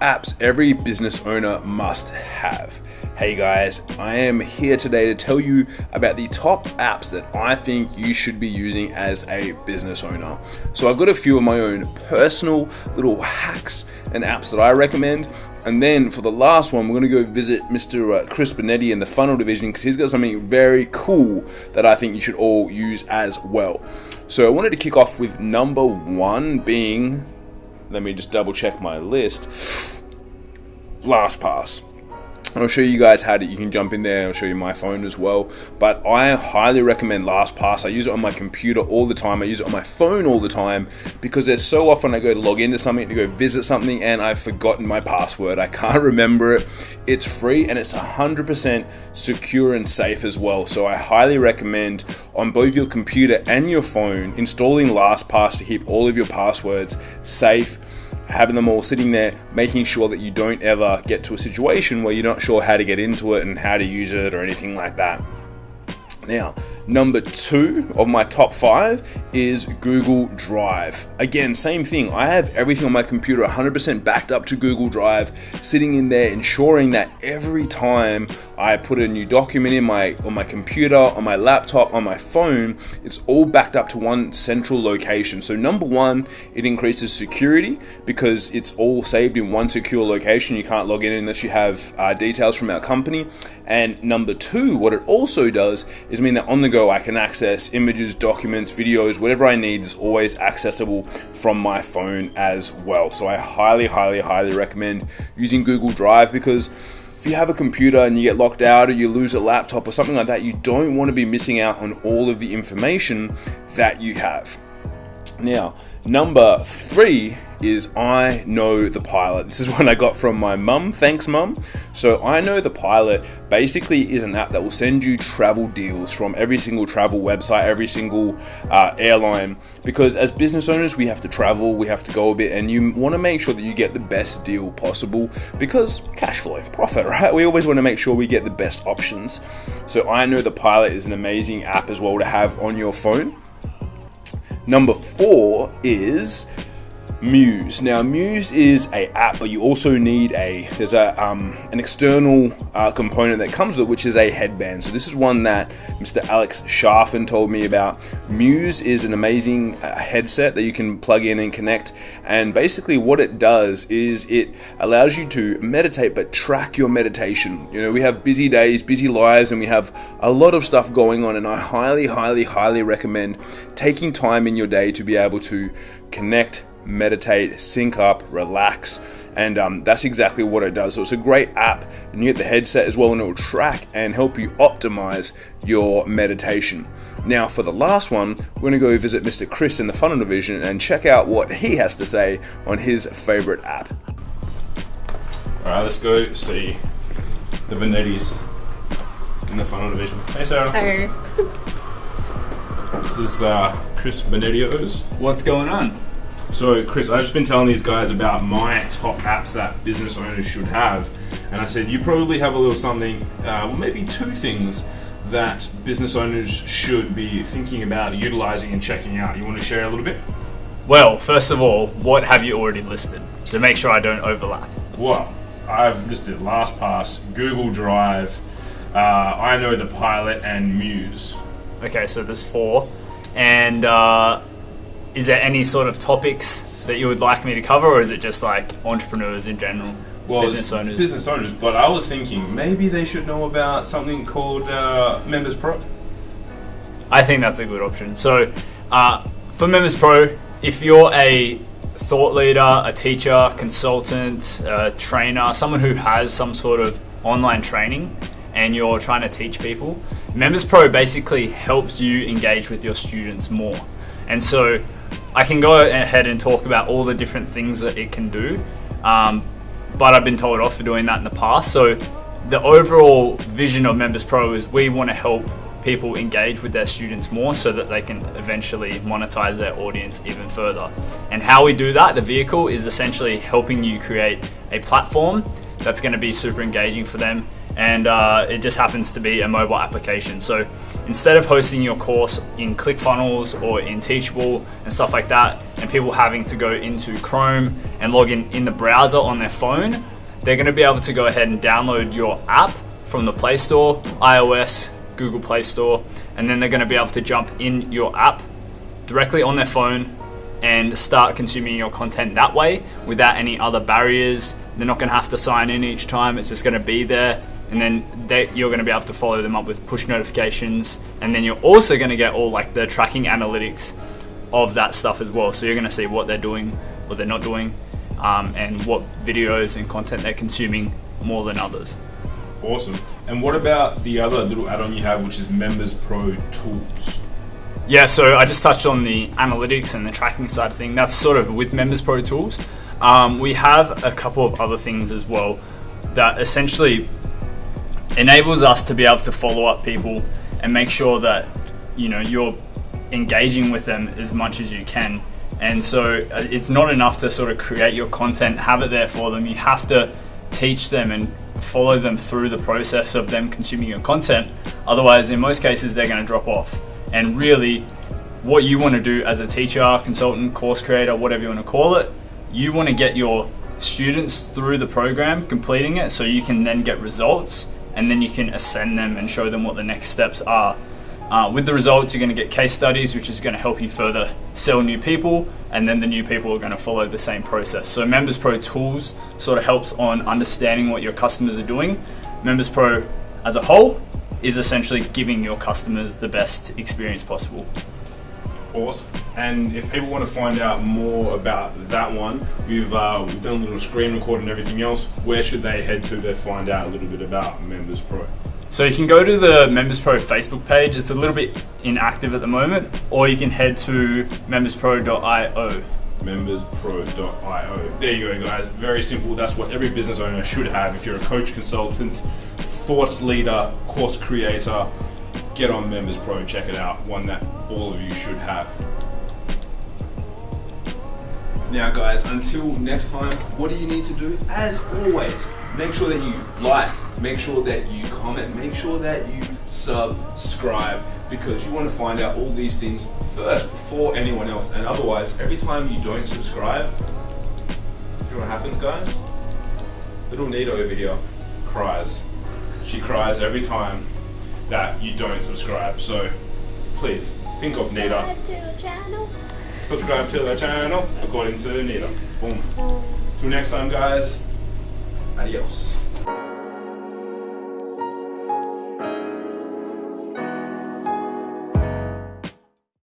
apps every business owner must have. Hey guys, I am here today to tell you about the top apps that I think you should be using as a business owner. So, I've got a few of my own personal little hacks and apps that I recommend. And then for the last one, we're going to go visit Mr. Uh, Chris Benetti in the funnel division because he's got something very cool that I think you should all use as well. So, I wanted to kick off with number one being let me just double check my list. LastPass. I'll show you guys how to, you can jump in there. I'll show you my phone as well. But I highly recommend LastPass. I use it on my computer all the time. I use it on my phone all the time because there's so often I go to log into something, to go visit something, and I've forgotten my password. I can't remember it. It's free and it's 100% secure and safe as well. So I highly recommend on both your computer and your phone installing LastPass to keep all of your passwords safe having them all sitting there, making sure that you don't ever get to a situation where you're not sure how to get into it and how to use it or anything like that. Now, number two of my top five is Google Drive. Again, same thing. I have everything on my computer 100% backed up to Google Drive, sitting in there, ensuring that every time I put a new document in my on my computer, on my laptop, on my phone, it's all backed up to one central location. So number one, it increases security because it's all saved in one secure location. You can't log in unless you have uh, details from our company. And number two, what it also does is mean that on the go I can access images, documents, videos, whatever I need is always accessible from my phone as well. So I highly, highly, highly recommend using Google Drive because if you have a computer and you get locked out or you lose a laptop or something like that, you don't want to be missing out on all of the information that you have. Now, number three is I Know the Pilot. This is one I got from my mum. Thanks, mum. So, I Know the Pilot basically is an app that will send you travel deals from every single travel website, every single uh, airline. Because as business owners, we have to travel, we have to go a bit, and you want to make sure that you get the best deal possible because cash flow, profit, right? We always want to make sure we get the best options. So, I Know the Pilot is an amazing app as well to have on your phone. Number four is Muse. Now, Muse is a app, but you also need a there's a um, an external uh, component that comes with it, which is a headband. So this is one that Mr. Alex Sharfin told me about. Muse is an amazing uh, headset that you can plug in and connect, and basically what it does is it allows you to meditate, but track your meditation. You know, we have busy days, busy lives, and we have a lot of stuff going on, and I highly, highly, highly recommend taking time in your day to be able to connect meditate, sync up, relax, and um, that's exactly what it does. So it's a great app, and you get the headset as well, and it will track and help you optimize your meditation. Now, for the last one, we're going to go visit Mr. Chris in the funnel division and check out what he has to say on his favorite app. All right, let's go see the Benettis in the funnel division. Hey, Sarah. Hey. This is uh, Chris Benettios. What's going on? So, Chris, I've just been telling these guys about my top apps that business owners should have, and I said you probably have a little something, uh, maybe two things that business owners should be thinking about utilizing and checking out. You want to share a little bit? Well, first of all, what have you already listed to make sure I don't overlap? Well, I've listed LastPass, Google Drive, uh, I Know the Pilot, and Muse. Okay, so there's four. And uh, is there any sort of topics that you would like me to cover, or is it just like entrepreneurs in general? Well, business owners. Business owners, but I was thinking maybe they should know about something called uh, Members Pro. I think that's a good option. So, uh, for Members Pro, if you're a thought leader, a teacher, consultant, a trainer, someone who has some sort of online training and you're trying to teach people, Members Pro basically helps you engage with your students more. And so, I can go ahead and talk about all the different things that it can do, um, but I've been told off for doing that in the past. So, the overall vision of Members Pro is we want to help people engage with their students more so that they can eventually monetize their audience even further. And how we do that, the vehicle is essentially helping you create a platform that's going to be super engaging for them and uh, it just happens to be a mobile application. So instead of hosting your course in ClickFunnels or in Teachable and stuff like that, and people having to go into Chrome and log in in the browser on their phone, they're going to be able to go ahead and download your app from the Play Store, iOS, Google Play Store, and then they're going to be able to jump in your app directly on their phone and start consuming your content that way without any other barriers. They're not going to have to sign in each time, it's just going to be there. And then they, you're going to be able to follow them up with push notifications. And then you're also going to get all like the tracking analytics of that stuff as well. So you're going to see what they're doing, what they're not doing, um, and what videos and content they're consuming more than others. Awesome. And what about the other little add on you have, which is Members Pro Tools? Yeah, so I just touched on the analytics and the tracking side of thing. That's sort of with Members Pro Tools. Um, we have a couple of other things as well that essentially enables us to be able to follow up people and make sure that you know you're engaging with them as much as you can. And so uh, it's not enough to sort of create your content, have it there for them. You have to teach them and follow them through the process of them consuming your content. Otherwise, in most cases, they're going to drop off. And really, what you want to do as a teacher, consultant, course creator, whatever you want to call it, you want to get your students through the program, completing it, so you can then get results and then you can ascend them and show them what the next steps are. Uh, with the results, you're going to get case studies, which is going to help you further sell new people, and then the new people are going to follow the same process. So, Members Pro Tools sort of helps on understanding what your customers are doing. Members Pro as a whole is essentially giving your customers the best experience possible. Awesome. And if people want to find out more about that one, we've, uh, we've done a little screen record and everything else. Where should they head to to find out a little bit about Members Pro? So you can go to the Members Pro Facebook page. It's a little bit inactive at the moment, or you can head to memberspro.io. Memberspro.io. There you go, guys. Very simple. That's what every business owner should have. If you're a coach, consultant, thought leader, course creator, get on Members Pro. Check it out. One that all of you should have. Now, guys, until next time, what do you need to do? As always, make sure that you like, make sure that you comment, make sure that you subscribe because you want to find out all these things first before anyone else. And otherwise, every time you don't subscribe, you know what happens, guys? Little Nita over here cries. She cries every time that you don't subscribe. So please think of Nita subscribe to the channel according to Nita. Boom. Till next time, guys. Adios.